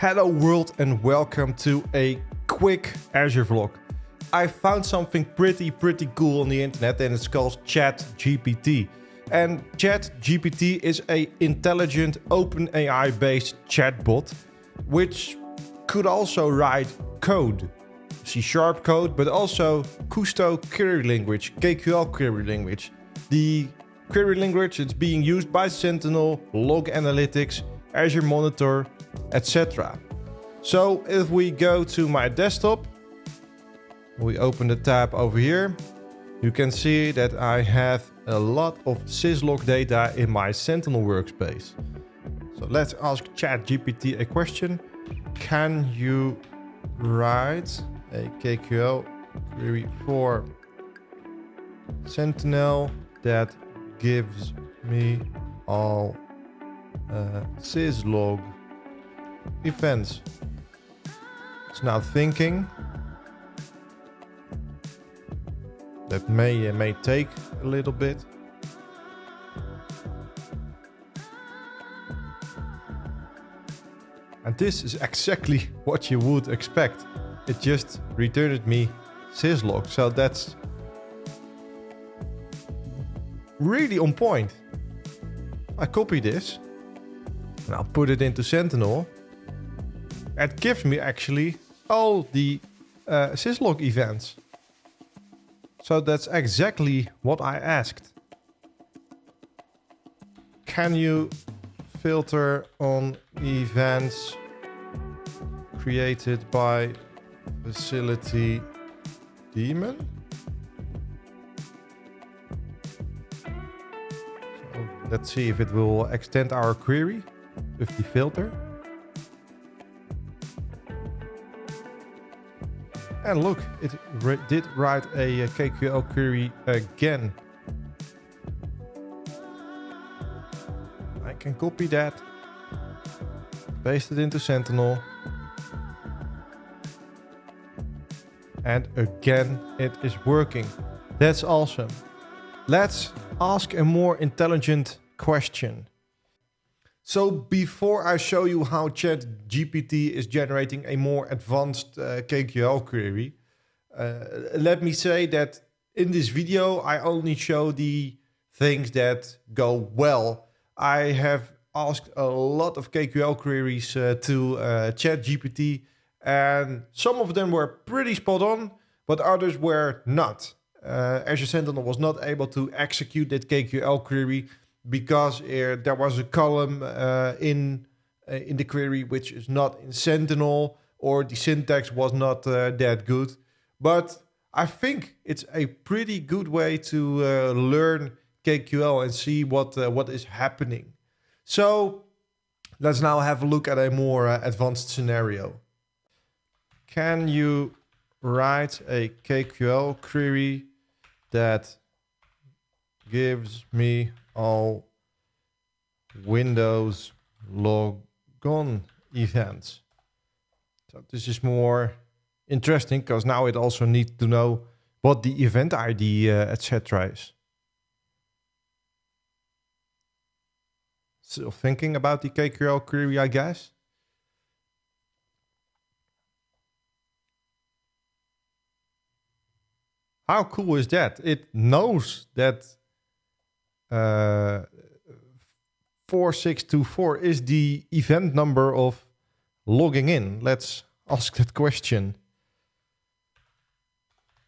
Hello world and welcome to a quick Azure vlog. I found something pretty pretty cool on the internet and it's called ChatGPT. And ChatGPT is a intelligent OpenAI based chatbot which could also write code. C Sharp code, but also Kusto query language, KQL query language. The query language is being used by Sentinel, Log Analytics, Azure Monitor, etc. So if we go to my desktop, we open the tab over here, you can see that I have a lot of syslog data in my Sentinel workspace. So let's ask ChatGPT a question. Can you write a KQL query for Sentinel that gives me all uh, syslog events. It's now thinking. That may uh, may take a little bit. And this is exactly what you would expect. It just returned me syslog, so that's really on point. I copy this and I'll put it into Sentinel. It gives me actually all the uh, syslog events. So that's exactly what I asked. Can you filter on events created by facility daemon? So let's see if it will extend our query with the filter. And look, it did write a, KQL query again. I can copy that, paste it into Sentinel. And again, it is working. That's awesome. Let's ask a more intelligent question. So before I show you how ChatGPT is generating a more advanced uh, KQL query, uh, let me say that in this video, I only show the things that go well. I have asked a lot of KQL queries uh, to uh, ChatGPT and some of them were pretty spot on, but others were not. Uh, Azure Sentinel was not able to execute that KQL query because er, there was a column uh, in uh, in the query which is not in Sentinel or the syntax was not uh, that good. But I think it's a pretty good way to learn KQL and see what what is happening. So let's now have a look at a more advanced scenario. Can you write a KQL query that gives me all Windows logon events. So this is more interesting because now it also needs to know what the event ID, uh, etc. is. Still thinking about the KQL query, I guess. How cool is that? It knows that uh, 4624 is the event number of logging in. Let's ask that question.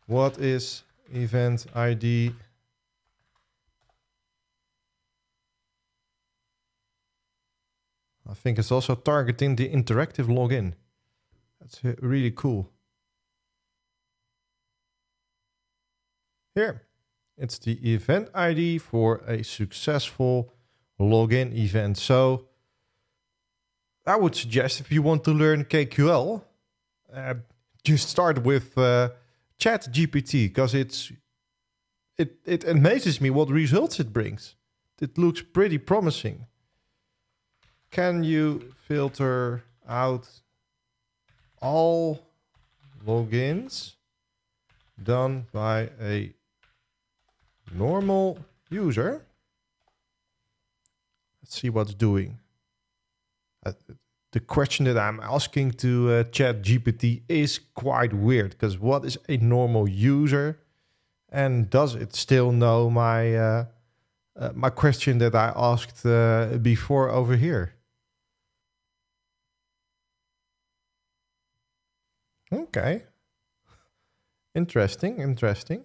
What is event ID? I think it's also targeting the interactive login. That's really cool. Here. It's the event ID for a successful login event. So I would suggest if you want to learn KQL, uh, just start with uh, ChatGPT because it's it it amazes me what results it brings. It looks pretty promising. Can you filter out all logins done by a normal user. Let's see what's doing. Uh, the question that I'm asking to uh, Chat GPT is quite weird because what is a normal user, and does it still know my uh, uh, my question that I asked uh, before over here? Okay, interesting, interesting.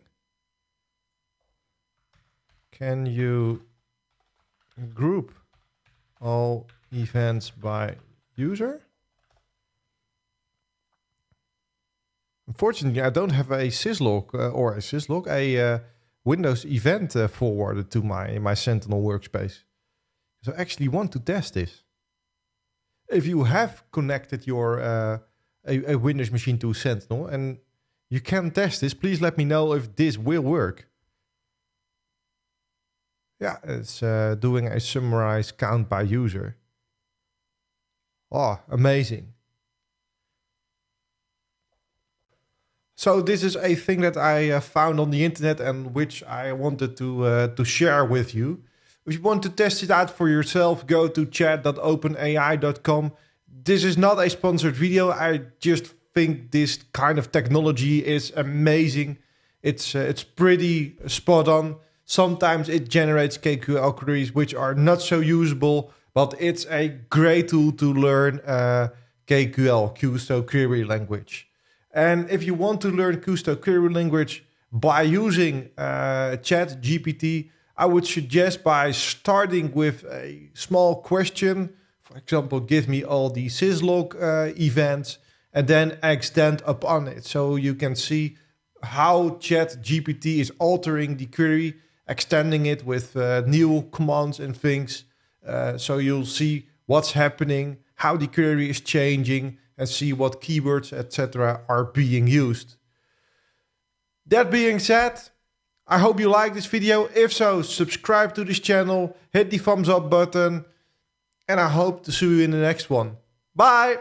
Can you group all events by user. Unfortunately, I don't have a syslog uh, or a syslog, a uh, Windows event uh, forwarded to my my Sentinel workspace. So I actually want to test this. If you have connected your uh, a, a Windows machine to Sentinel and you can test this, please let me know if this will work. Yeah, it's uh, doing a summarized count by user. Oh, amazing. So this is a thing that I uh, found on the internet and which I wanted to uh, to share with you. If you want to test it out for yourself, go to chat.openai.com. This is not a sponsored video. I just think this kind of technology is amazing. It's uh, it's pretty spot on. Sometimes it generates KQL queries which are not so usable but it's a great tool to learn uh, KQL, Kusto Query Language. And if you want to learn Kusto Query Language by using uh, Chat GPT, I would suggest by starting with a small question. For example, give me all the syslog uh, events and then extend upon it. So you can see how Chat GPT is altering the query, extending it with uh, new commands and things. Uh, so you'll see what's happening, how the query is changing, and see what keywords, etc., are being used. That being said, I hope you like this video. If so, subscribe to this channel, hit the thumbs up button, and I hope to see you in the next one. Bye!